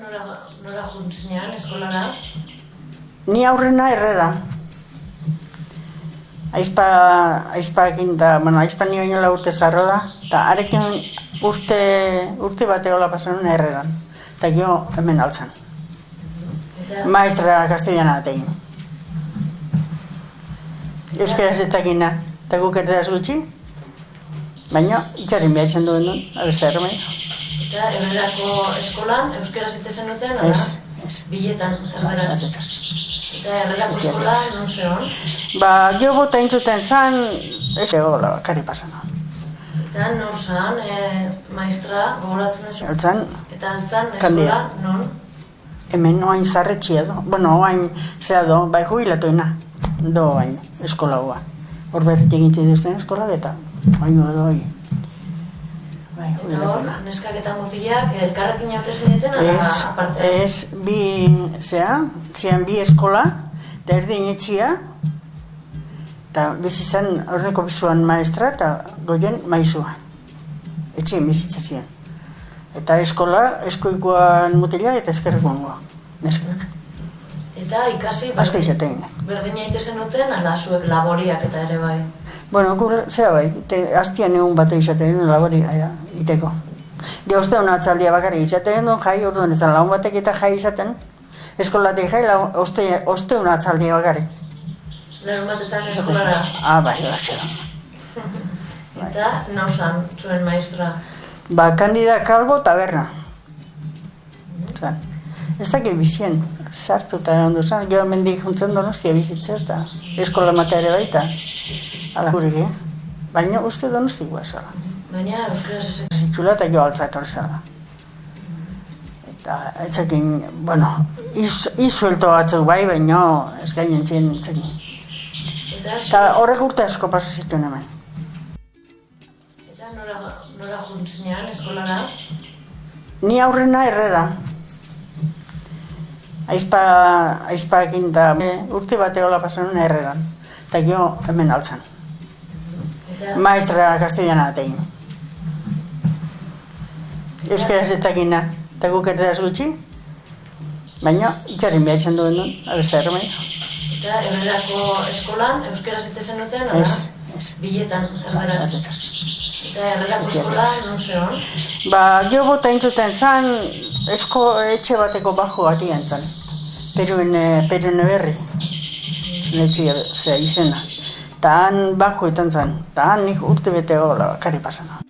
nora, nora juntzinean eskolara? Ni aurrena herrera. Aizpa, aizpakin da, bueno, aizpa nio inola urte zarro da, eta arekin urte, urte bate hola pasan herreran. Eta gio hemen altzan. Eta, Maestra castellana atein. Euskaraz ez dakina, eta guk ez gutxi, baina ikarin behar izan duen duen, abeste erremei. Eta herrerako eskolan euskera zite zenuten, ala? Ez, ez. Biletan, erderaz. Eta herrerako eskola non zeon? Ba, jo bota intzuten zan, ez egola bakari pasan. Eta nor zan, e, maestra gogoratzen duzu? Altzan, Eta altzan eskola non? hemen oain zarretxia do, bueno, oain zea do, bai jubilatuena, do oain, eskola hoa. Hor berrit egintzen duzten eskola, eta oain do hoi. Bai, Eta hor, neskak eta mutilak elkarrekin jaute zineten, ala Ez, aparte? ez, bi, zea, zian bi eskola, da erdin etxia, eta bizi zen horreko bizuan maestra eta goien maizua. Etxien bizitza zian. Eta eskola, eskoikoan mutila eta eskerrekoangoa. Neskak. Eta ikasi Asko izatein. berdina ite zenuten, ala zuek laboriak eta ere bai. Bueno, gur, zera bai, te, hastian egun bat izaten labori aia, iteko. Ge osteun atzaldia bakarrik izaten duen jai, orduan ezan laun batek eta jai izaten. Eskolatik jai, lau, oste, osteun atzaldia bakarrik. Larun batetan eskolara. Ah, bai, bai, Eta nauzan zuen maestra. Ba, kandida kalbo taberna. Zan. Ez dakit bizien, sartu eta ondo zan, gero mendik juntzen donostia bizitza eta eskola matea ere baita. Ala gurek, eh? Baina uste donosti guazala. Baina euskaraz ez Zitula eta jo altza etorri zara. Eta etxekin, bueno, iz, izuelto batzuk bai, baina ez gainen zien etxekin. Eta, horrek urte asko pasa zituen hemen. eta nora, nora juntzinean eskolara? Ni aurrena herrera. Aizpa, aizpakin da urte bate hola pasan herreran. Eta gio hemen altzan. Maestra castellana atein. Euskaraz ez dakina, eta guk ez gutxi, baina ikarin behar izan duen duen, abeste erremei. eta herrerako eskolan euskera zite zenuten, ala? Ez, ez. Biletan, erderaz. Eta herrerako eskola non zeon? Ba, jo bota intzuten zan, esko etxe bateko bajo batian zan. Peruen, eh, peruen berri. Etxe, zera, izena. Ta han bajo etan zan. Ta han nik urte bete hola, kari pasana.